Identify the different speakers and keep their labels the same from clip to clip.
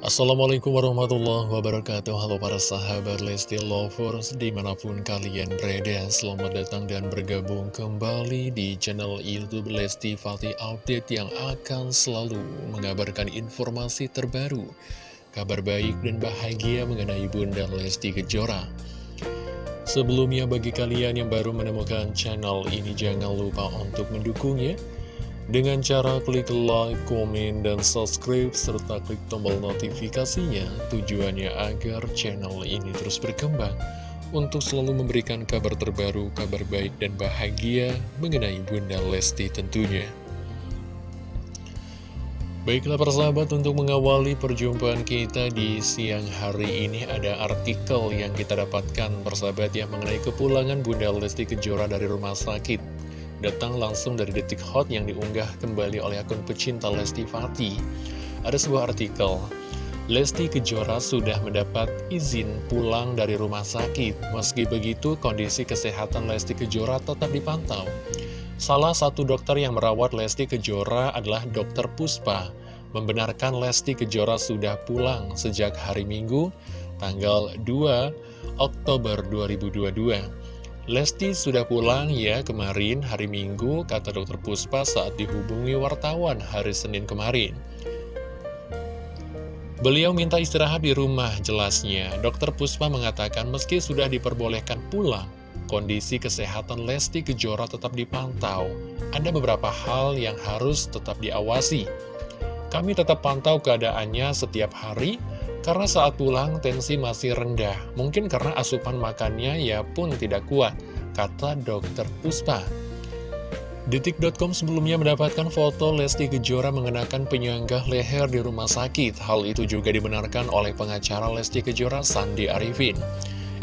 Speaker 1: Assalamualaikum warahmatullahi wabarakatuh. Halo para sahabat Lesti Lovers Di mana pun kalian berada Selamat datang dan bergabung kembali Di channel Youtube Lesti Fatih Update Yang akan selalu mengabarkan informasi terbaru Kabar baik dan bahagia mengenai Bunda Lesti Kejora. Sebelumnya bagi kalian yang baru menemukan channel ini Jangan lupa untuk mendukungnya dengan cara klik like, komen, dan subscribe, serta klik tombol notifikasinya, tujuannya agar channel ini terus berkembang untuk selalu memberikan kabar terbaru, kabar baik dan bahagia mengenai Bunda Lesti tentunya. Baiklah persahabat, untuk mengawali perjumpaan kita di siang hari ini ada artikel yang kita dapatkan persahabat yang mengenai kepulangan Bunda Lesti Kejora dari rumah sakit datang langsung dari detik hot yang diunggah kembali oleh akun pecinta Lesti Fati. Ada sebuah artikel, Lesti Kejora sudah mendapat izin pulang dari rumah sakit. Meski begitu, kondisi kesehatan Lesti Kejora tetap dipantau. Salah satu dokter yang merawat Lesti Kejora adalah Dokter Puspa. Membenarkan Lesti Kejora sudah pulang sejak hari Minggu, tanggal 2 Oktober 2022. Lesti sudah pulang ya kemarin hari Minggu, kata dokter Puspa saat dihubungi wartawan hari Senin kemarin. Beliau minta istirahat di rumah, jelasnya. Dokter Puspa mengatakan meski sudah diperbolehkan pulang, kondisi kesehatan Lesti Kejora tetap dipantau. Ada beberapa hal yang harus tetap diawasi. Kami tetap pantau keadaannya setiap hari, karena saat pulang tensi masih rendah, mungkin karena asupan makannya ya pun tidak kuat, kata dokter Puspa. Detik.com sebelumnya mendapatkan foto Lesti Kejora mengenakan penyanggah leher di rumah sakit. Hal itu juga dibenarkan oleh pengacara Lesti Kejora Sandi Arifin.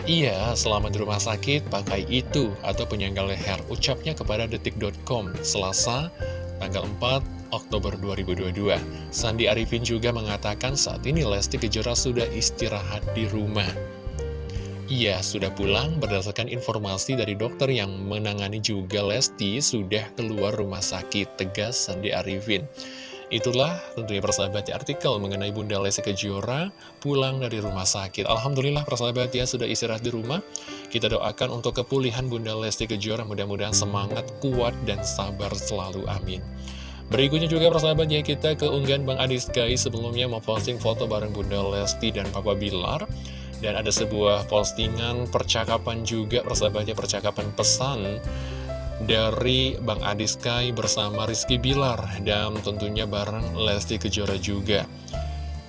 Speaker 1: Iya, selama di rumah sakit pakai itu atau penyanggah leher, ucapnya kepada Detik.com Selasa tanggal 4 Oktober 2022. Sandi Arifin juga mengatakan saat ini Lesti Kejora sudah istirahat di rumah. Ia sudah pulang berdasarkan informasi dari dokter yang menangani juga Lesti sudah keluar rumah sakit, tegas Sandi Arifin. Itulah tentunya persahabat ya artikel mengenai Bunda Lesti Kejora pulang dari rumah sakit. Alhamdulillah persahabat ya sudah istirahat di rumah. Kita doakan untuk kepulihan Bunda Lesti Kejora mudah-mudahan semangat, kuat, dan sabar selalu. Amin. Berikutnya juga persahabat ya kita keunggahan Bang Adis Sky. Sebelumnya memposting foto bareng Bunda Lesti dan Papa Bilar. Dan ada sebuah postingan percakapan juga persahabatnya percakapan pesan dari Bang Adis Sky bersama Rizky Bilar dan tentunya bareng Lesti Kejora juga.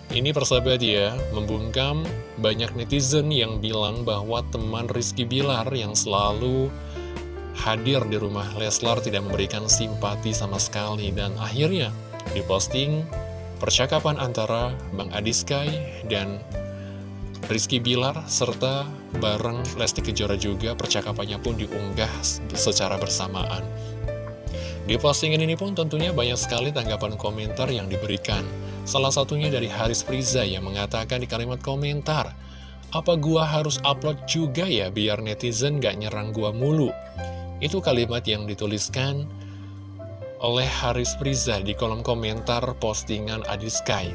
Speaker 1: Ini persahabat ya, membungkam banyak netizen yang bilang bahwa teman Rizky Bilar yang selalu hadir di rumah Leslar tidak memberikan simpati sama sekali dan akhirnya diposting percakapan antara Bang Adi Sky dan Rizky Bilar serta bareng Lesti Kejora juga percakapannya pun diunggah secara bersamaan. Di postingan ini pun tentunya banyak sekali tanggapan komentar yang diberikan. Salah satunya dari Haris Priza yang mengatakan di kalimat komentar, Apa gua harus upload juga ya biar netizen gak nyerang gua mulu? Itu kalimat yang dituliskan oleh Haris Priza di kolom komentar postingan Adi Sky.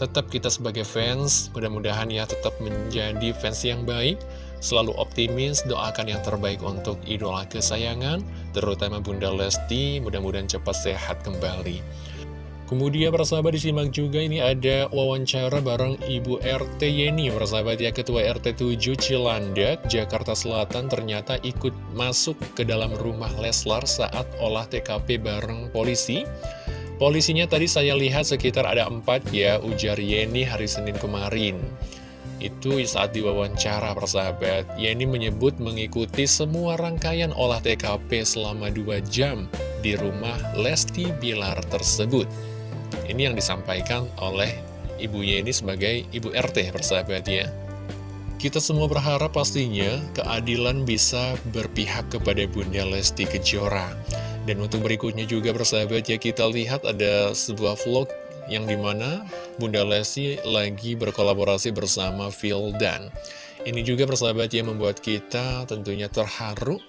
Speaker 1: Tetap kita sebagai fans, mudah-mudahan ya tetap menjadi fans yang baik, selalu optimis, doakan yang terbaik untuk idola kesayangan, terutama Bunda Lesti, mudah-mudahan cepat sehat kembali. Kemudian persahabat disimak juga ini ada wawancara bareng Ibu RT Yeni. Persahabat ya Ketua RT 7 Cilandak, Jakarta Selatan ternyata ikut masuk ke dalam rumah Leslar saat olah TKP bareng polisi. Polisinya tadi saya lihat sekitar ada empat ya ujar Yeni hari Senin kemarin. Itu saat diwawancara persahabat Yeni menyebut mengikuti semua rangkaian olah TKP selama 2 jam di rumah Lesti Bilar tersebut ini yang disampaikan oleh ibunya ini sebagai ibu RT persahabat ya. Kita semua berharap pastinya keadilan bisa berpihak kepada Bunda Lesti Kejora. Dan untuk berikutnya juga persahabat ya kita lihat ada sebuah vlog yang di mana Bunda Lesti lagi berkolaborasi bersama Phil Dan. Ini juga persahabat yang membuat kita tentunya terharu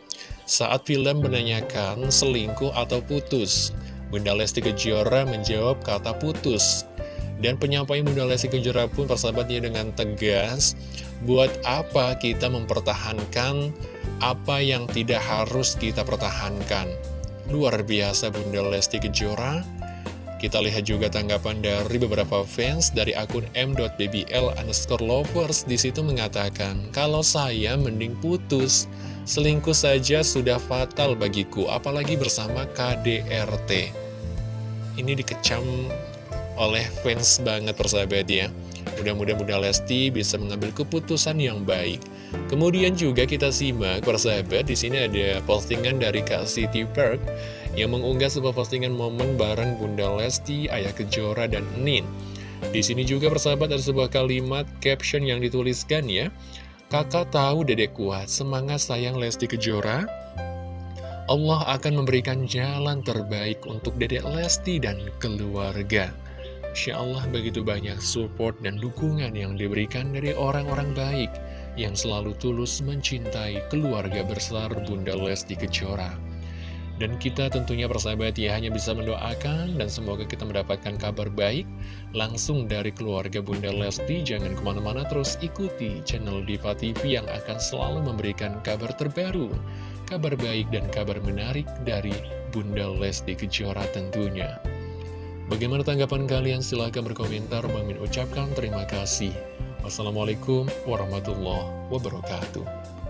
Speaker 1: saat film menanyakan selingkuh atau putus. Bunda Lesti Kejora menjawab kata putus. Dan penyampaian Bunda Lesti Kejora pun persahabatnya dengan tegas, buat apa kita mempertahankan apa yang tidak harus kita pertahankan. Luar biasa Bunda Lesti Kejora. Kita lihat juga tanggapan dari beberapa fans dari akun m.bbl underscore lovers di situ mengatakan, kalau saya mending putus, selingkuh saja sudah fatal bagiku, apalagi bersama KDRT. Ini dikecam oleh fans banget persahabat ya. Mudah-mudahan Lesti bisa mengambil keputusan yang baik. Kemudian juga kita simak persahabat di sini ada postingan dari Kak City Park yang mengunggah sebuah postingan momen bareng Bunda Lesti, Ayah Kejora, dan Nin. Di sini juga persahabat ada sebuah kalimat caption yang dituliskan ya. Kakak tahu dedek kuat, semangat sayang Lesti Kejora. Allah akan memberikan jalan terbaik untuk dedek Lesti dan keluarga. Insya Allah begitu banyak support dan dukungan yang diberikan dari orang-orang baik yang selalu tulus mencintai keluarga besar Bunda Lesti Kejora. Dan kita tentunya persahabat ya hanya bisa mendoakan dan semoga kita mendapatkan kabar baik langsung dari keluarga Bunda Lesti. Jangan ke mana-mana terus ikuti channel Diva TV yang akan selalu memberikan kabar terbaru, kabar baik dan kabar menarik dari Bunda Lesti Kejora tentunya. Bagaimana tanggapan kalian? Silahkan berkomentar. Bang ucapkan terima kasih. Wassalamualaikum warahmatullahi wabarakatuh.